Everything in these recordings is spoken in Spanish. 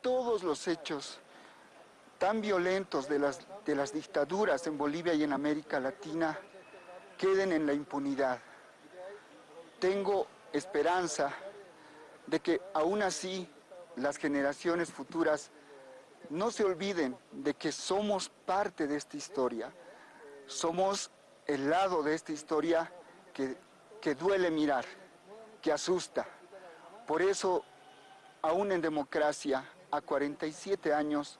todos los hechos tan violentos de las, de las dictaduras en Bolivia y en América Latina queden en la impunidad. Tengo esperanza de que aún así las generaciones futuras no se olviden de que somos parte de esta historia. Somos el lado de esta historia que, que duele mirar, que asusta. Por eso, aún en democracia, a 47 años,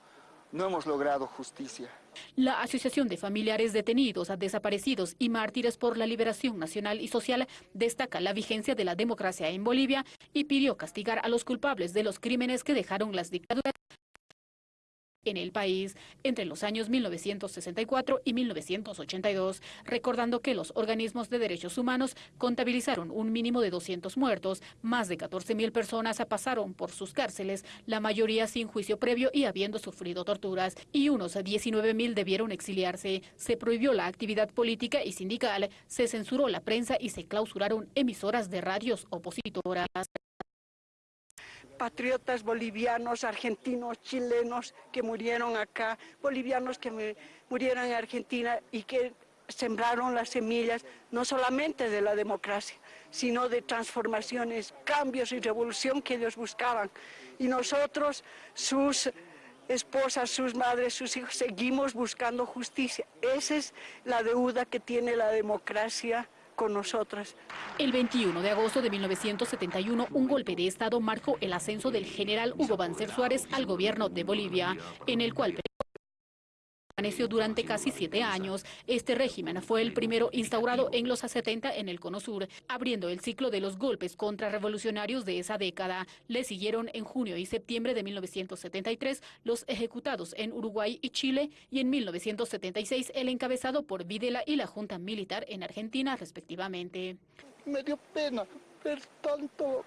no hemos logrado justicia. La Asociación de Familiares Detenidos, Desaparecidos y Mártires por la Liberación Nacional y Social destaca la vigencia de la democracia en Bolivia y pidió castigar a los culpables de los crímenes que dejaron las dictaduras en el país entre los años 1964 y 1982, recordando que los organismos de derechos humanos contabilizaron un mínimo de 200 muertos, más de 14 mil personas pasaron por sus cárceles, la mayoría sin juicio previo y habiendo sufrido torturas, y unos 19 mil debieron exiliarse. Se prohibió la actividad política y sindical, se censuró la prensa y se clausuraron emisoras de radios opositoras patriotas bolivianos, argentinos, chilenos que murieron acá, bolivianos que murieron en Argentina y que sembraron las semillas no solamente de la democracia, sino de transformaciones, cambios y revolución que ellos buscaban. Y nosotros, sus esposas, sus madres, sus hijos, seguimos buscando justicia. Esa es la deuda que tiene la democracia El 21 de agosto de 1971, un golpe de Estado marcó el ascenso del general Hugo Banzer Suárez al gobierno de Bolivia, en el cual permaneció durante casi siete años. Este régimen fue el primero instaurado en los 70 en el Cono Sur, abriendo el ciclo de los golpes contrarrevolucionarios de esa década. Le siguieron en junio y septiembre de 1973 los ejecutados en Uruguay y Chile y en 1976 el encabezado por Videla y la Junta Militar en Argentina respectivamente. Me dio pena ver tanto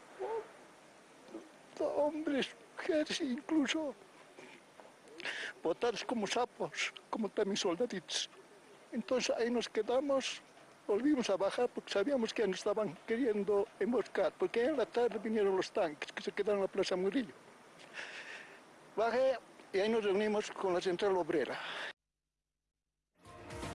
hombres, mujeres incluso botados como sapos, como también soldaditos. Entonces ahí nos quedamos, volvimos a bajar porque sabíamos que nos estaban queriendo emboscar, porque en la tarde vinieron los tanques que se quedaron en la Plaza Murillo. Bajé y ahí nos reunimos con la central obrera.